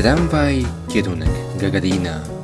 Tramwaj, kierunek Gagarina.